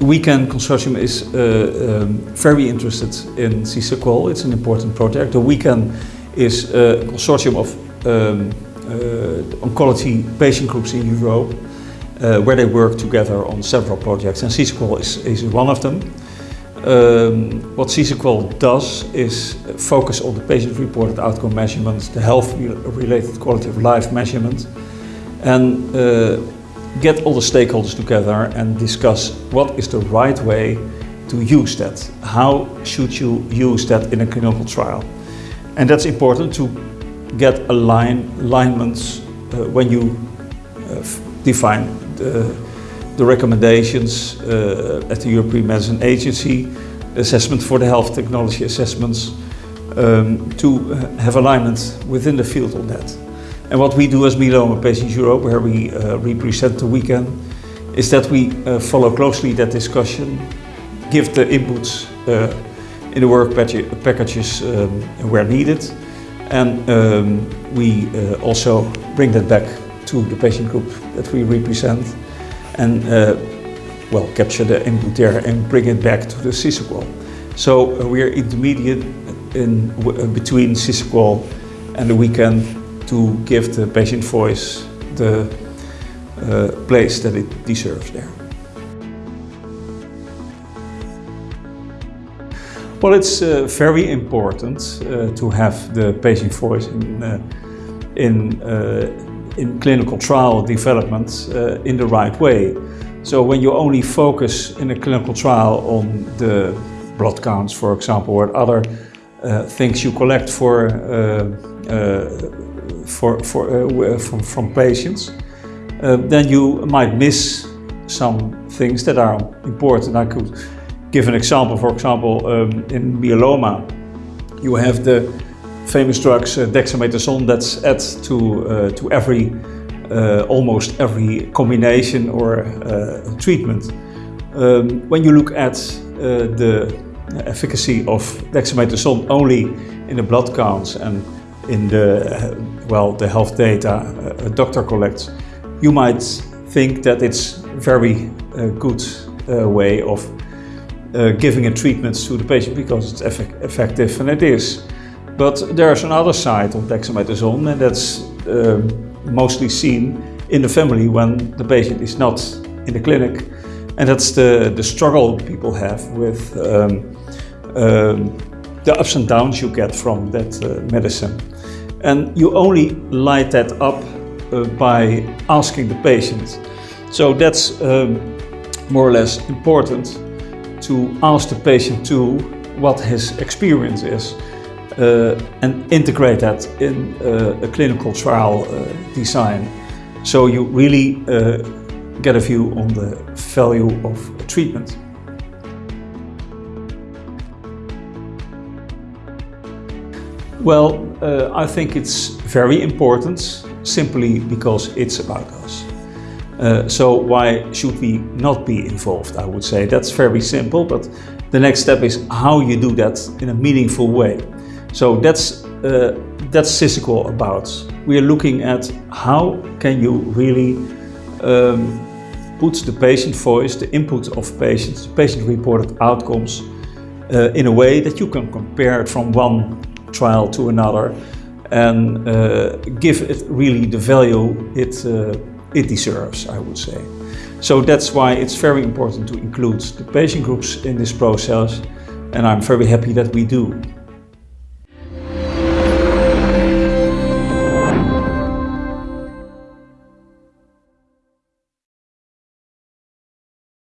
WECAN Consortium is uh, um, very interested in SISAQOL. It's an important project. The WECAN is a consortium of um, uh, oncology patient groups in Europe uh, where they work together on several projects and SISAQOL is, is one of them. Um, what SISAQOL does is focus on the patient-reported outcome measurements, the health-related quality of life measurement, and uh, get all the stakeholders together and discuss what is the right way to use that. How should you use that in a clinical trial? And that's important to get align, alignments uh, when you uh, define the, the recommendations uh, at the European Medicine Agency, assessment for the health technology assessments, um, to have alignment within the field on that. And what we do as Myeloma Patients Europe, where we uh, represent the WECAN, is that we uh, follow closely that discussion, give the inputs uh, in the work packages um, where needed, and um, we uh, also bring that back to the patient group that we represent and uh, well, capture the input there and bring it back to the SISAQOL. So uh, we are intermediate in between SISAQOL and the WECAN to give the patient voice the uh, place that it deserves there. Well, it's uh, very important uh, to have the patient voice in, uh, in, uh, in clinical trial development uh, in the right way. So when you only focus in a clinical trial on the blood counts, for example, or other things you collect for for, for, uh, from, from patients, uh, then you might miss some things that are important. I could give an example. For example, um, in myeloma, you have the famous drugs uh, dexamethasone that's added to, uh, to every, uh, almost every combination or uh, treatment. Um, when you look at the efficacy of dexamethasone only in the blood counts and in the, well, the health data a doctor collects, you might think that it's very uh, good uh, way of uh, giving a treatment to the patient because it's eff effective, and it is. But there's another side of dexamethasone, and that's um, mostly seen in the family when the patient is not in the clinic. And that's the, the struggle people have with um, um, the ups and downs you get from that uh, medicine. And you only light that up uh, by asking the patient. So that's um, more or less important to ask the patient to what his experience is uh, and integrate that in uh, a clinical trial uh, design. So you really uh, get a view on the value of treatment. Well, uh, I think it's very important simply because it's about us. Uh, so why should we not be involved, I would say. That's very simple, but the next step is how you do that in a meaningful way. So that's, uh, that's SISAQOL about. We are looking at how can you really um, put the patient voice, the input of patients, patient-reported outcomes uh, in a way that you can compare it from one trial to another and uh, give it really the value it, uh, it deserves, I would say. So that's why it's very important to include the patient groups in this process and I'm very happy that we do.